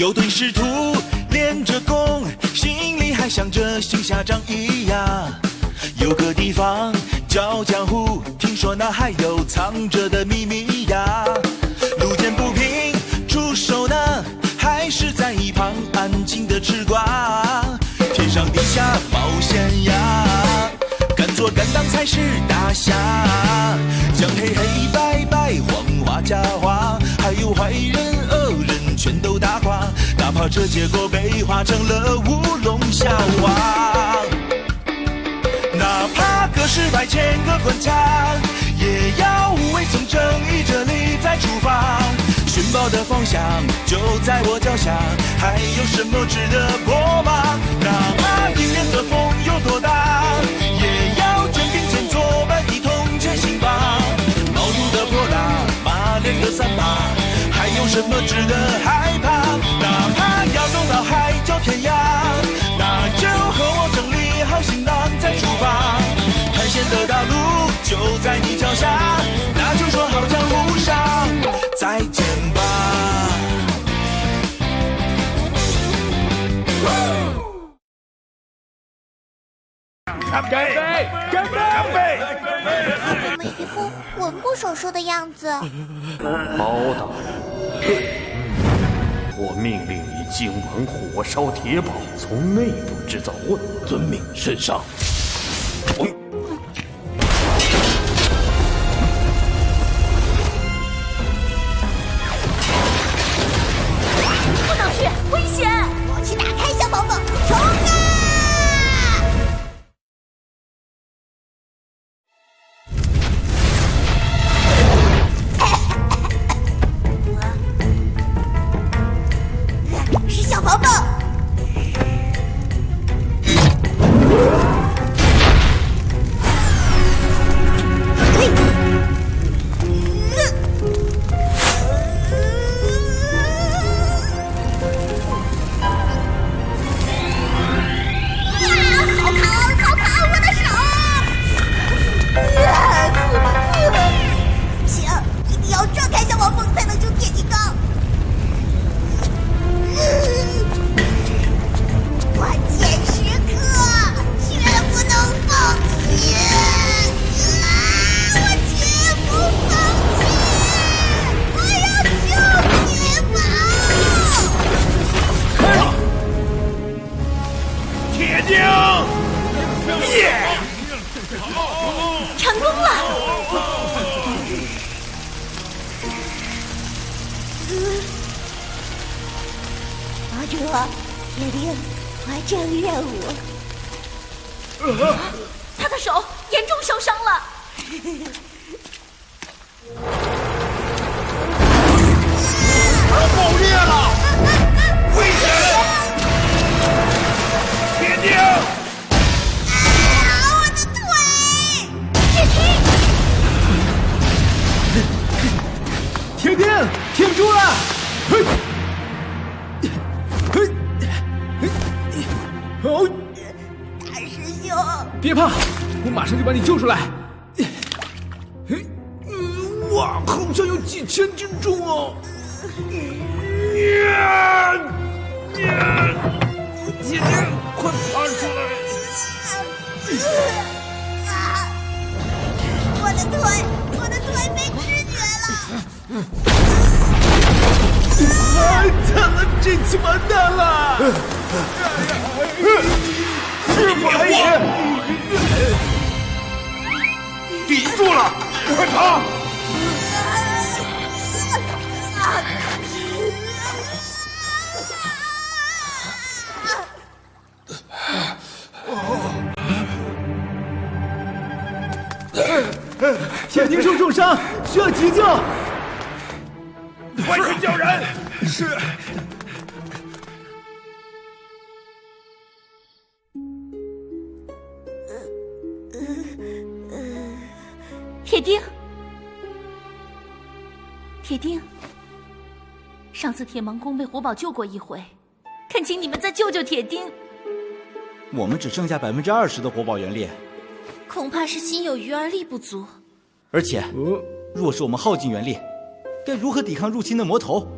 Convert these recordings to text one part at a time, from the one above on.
有对师徒练着功，心里还想着行侠仗义呀。有个地方叫江湖，听说那还有藏着的秘密呀。路见不平出手呢，还是在一旁安静的吃瓜。天上地下冒险呀，敢做敢当才是大侠。讲黑黑白白黄花假花，还有坏人，哪怕这结果被画成了乌龙笑话。哪怕隔世百千个关卡，也要无畏从正义这里再出发。寻宝的方向就在我脚下，还有什么值得破吗？哪怕迎面的风有多大，也要肩并肩作伴一同前行吧。毛肚的泼辣，马脸的三八，还有什么值得害怕？哪怕要走到海角天涯，那就和我整理好行囊再出发。探险的道路就在你脚下，那就说好江湖上再见吧。干杯！干杯！干杯！怎么一副魂不守舍的样子？包大人，我命令你今晚火烧铁堡，从内部制造混乱。遵命，圣上。手严重受伤了。爆裂了！危险！铁钉！啊，我的腿！铁钉，铁钉，挺住了！嘿，嘿，大师兄，别怕，我马上就把你救出来。嘿，嗯哇，好像有几千斤重哦。呀呀！铁钉，快爬出来！啊！我的腿，我的腿被吃绝了！太惨了，这次完蛋了！是白眼！抵住了，快爬！铁钉受重伤，需要急救。快去叫人！是。铁钉，铁钉，上次铁芒宫被火宝救过一回，恳请你们再救救铁钉。我们只剩下百分之二十的活宝原力，恐怕是心有余而力不足。而且哦，若是我们耗尽原力，该如何抵抗入侵的魔头？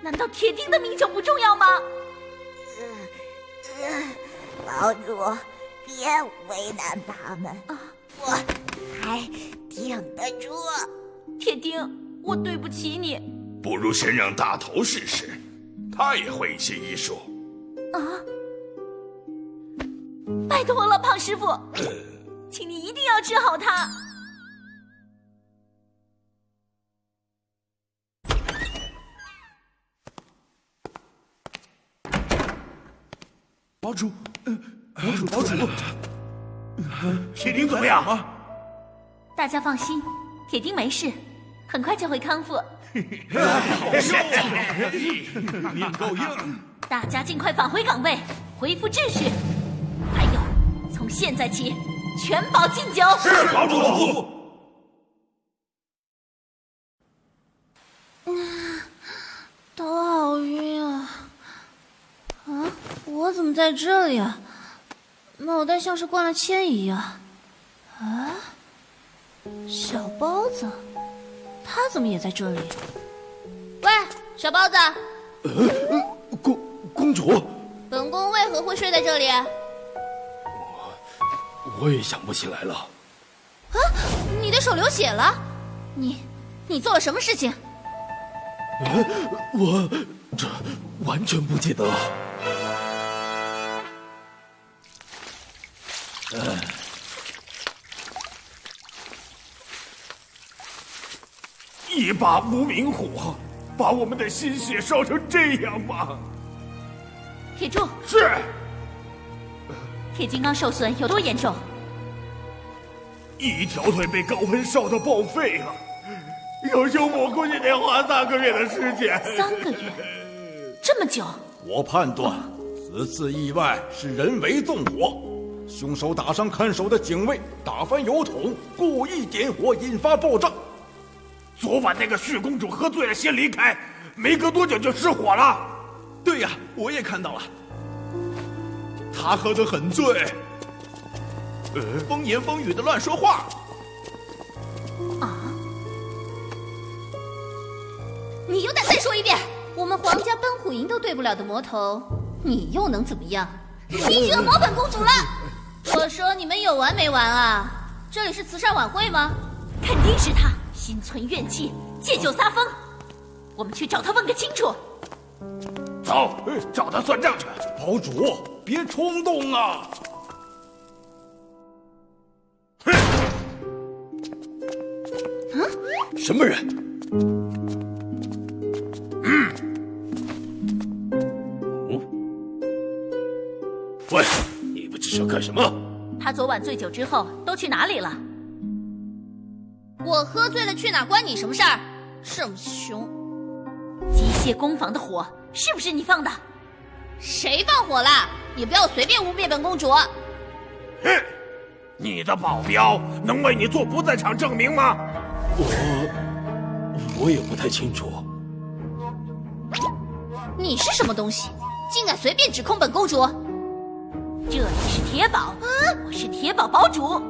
难道铁钉的命就不重要吗？堡主，别为难他们，啊我还挺得住。铁钉，我对不起你。不如先让大头试试，他也会一些医术。啊！拜托了，胖师傅，请你一定要治好他。堡主，堡主，堡主，铁钉怎么样？大家放心，铁钉没事，很快就会康复。好命够硬。大家尽快返回岗位，恢复秩序。还有，从现在起，全保禁酒。是堡主。头好晕啊！啊，我怎么在这里啊？脑袋像是灌了铅一样。啊，小包子，他怎么也在这里？喂，小包子。公公主，本宫为何会睡在这里？我我也想不起来了。啊，你的手流血了？你，你做了什么事情？我这完全不记得。一把无名火，把我们的心血烧成这样吗？铁柱，是。铁金刚受损有多严重？一条腿被高温烧得报废了，要修补估计得花三个月的时间。三个月，这么久？我判断此次意外是人为纵火，凶手打伤看守的警卫，打翻油桶，故意点火引发爆炸。昨晚那个旭公主喝醉了先离开，没隔多久就失火了。对呀，我也看到了，她喝得很醉，风言风语的乱说话。啊！你有胆再说一遍？我们皇家奔虎营都对不了的魔头，你又能怎么样？你惹魔本公主了！我说你们有完没完啊？这里是慈善晚会吗？肯定是他。心存怨气，借酒撒疯。我们去找他问个清楚。走，找他算账去。堡主，别冲动啊！哼！嗯？什么人？嗯？哦？喂，你们这是要干什么？他昨晚醉酒之后都去哪里了？我喝醉了去哪关你什么事儿？这么凶！机械工坊的火是不是你放的？谁放火了？你不要随便污蔑本公主！哼！你的保镖能为你做不在场证明吗？我我也不太清楚。你是什么东西？竟敢随便指控本公主？这里是铁堡，我是铁堡堡主。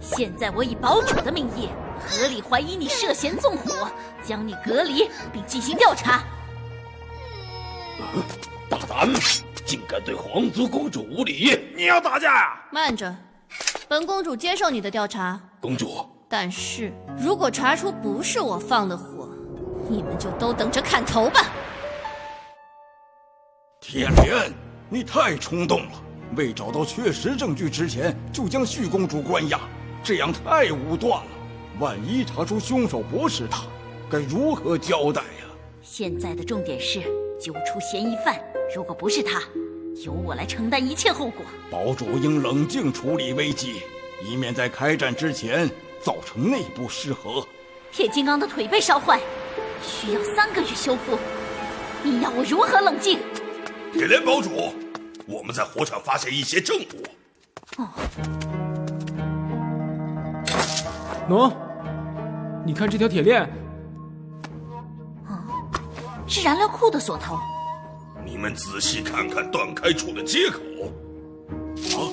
现在我以堡主的名义。合理怀疑你涉嫌纵火，将你隔离并进行调查。大胆，竟敢对皇族公主无礼！你要打架呀？慢着，本公主接受你的调查。公主，但是如果查出不是我放的火，你们就都等着砍头吧。铁莲，你太冲动了！未找到确实证据之前就将旭公主关押，这样太武断了。万一查出凶手不是他，该如何交代呀？现在的重点是揪出嫌疑犯，如果不是他，由我来承担一切后果。堡主应冷静处理危机，以免在开战之前造成内部失和。铁金刚的腿被烧坏，需要三个月修复，你要我如何冷静？铁莲堡主，我们在火场发现一些证物。哦，喏。你看这条铁链，啊，是燃料库的锁头。你们仔细看看断开处的接口。啊，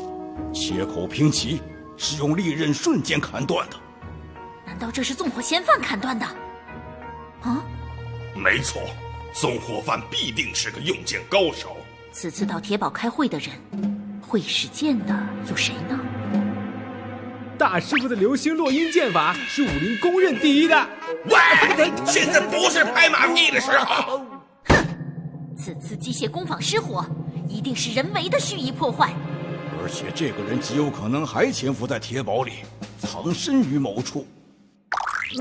切口平齐，是用利刃瞬间砍断的。难道这是纵火嫌犯砍断的？啊，没错，纵火犯必定是个用剑高手。此次到铁堡开会的人，会使剑的有谁呢？大师傅的流星落音剑法是武林公认第一的。喂，现在不是拍马屁的时候。哼，此次机械工坊失火，一定是人为的蓄意破坏。而且这个人极有可能还潜伏在铁堡里，藏身于某处。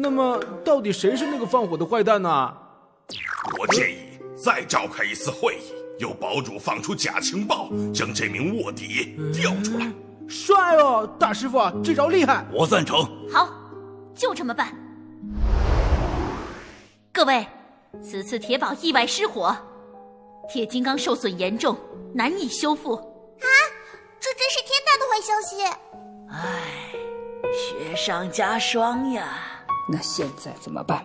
那么，到底谁是那个放火的坏蛋呢？我建议再召开一次会议，由堡主放出假情报，将这名卧底调出来。帅哦，大师傅，这招厉害！我赞成。好，就这么办。各位，此次铁堡意外失火，铁金刚受损严重，难以修复。啊，这真是天大的坏消息！唉，雪上加霜呀。那现在怎么办？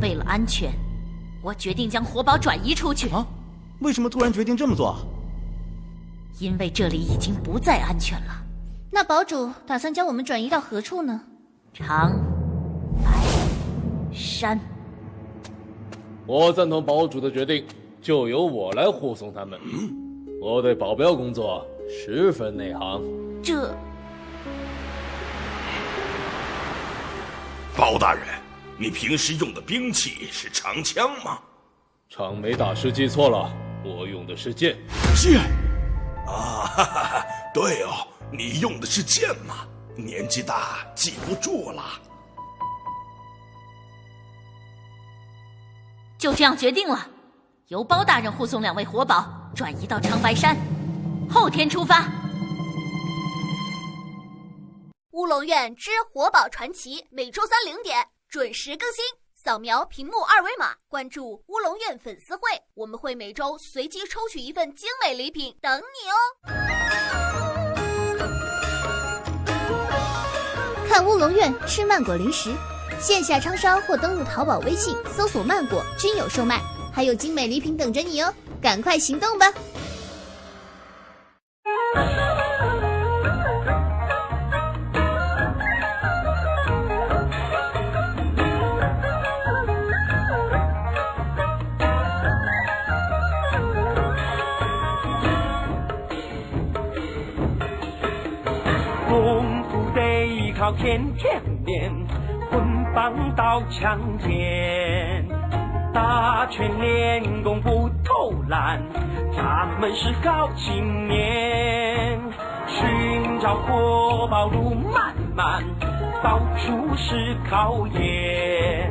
为了安全，我决定将火宝转移出去。啊？为什么突然决定这么做？因为这里已经不再安全了。那堡主打算将我们转移到何处呢？长白山。我赞同堡主的决定，就由我来护送他们。我对保镖工作十分内行。这，包大人，你平时用的兵器是长枪吗？长眉大师记错了，我用的是剑。剑。啊，哈哈，对哦，你用的是剑吗？年纪大记不住了。就这样决定了，由包大人护送两位活宝转移到长白山，后天出发。乌龙院之活宝传奇每周三零点准时更新。扫描屏幕二维码，关注乌龙院粉丝会，我们会每周随机抽取一份精美礼品等你哦。看乌龙院吃曼果零食，线下超商或登录淘宝、微信搜索“曼果”均有售卖，还有精美礼品等着你哦，赶快行动吧！靠天天练，棍棒刀枪剑，打拳练功不偷懒，咱们是好青年。寻找活宝路漫漫，到处是考验，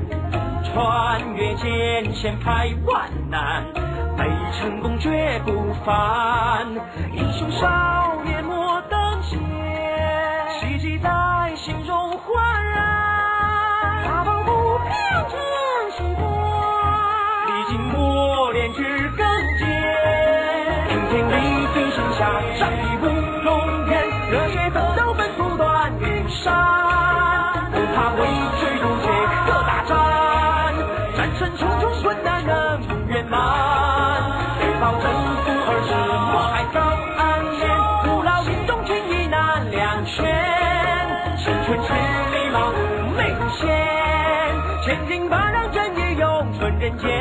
穿越艰险排万难，没成功绝不凡。英雄少永存人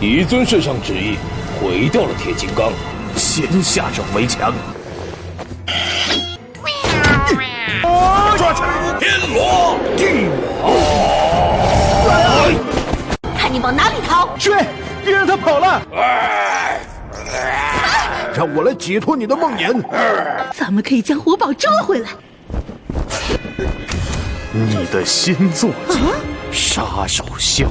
间。一尊圣上旨意，毁掉了铁金刚，先下手为强。抓起来！天罗地网！看你往哪里逃！追！别让他跑了！让我来解脱你的梦魇。咱们可以将活宝抓回来。你的新坐骑，杀手萧。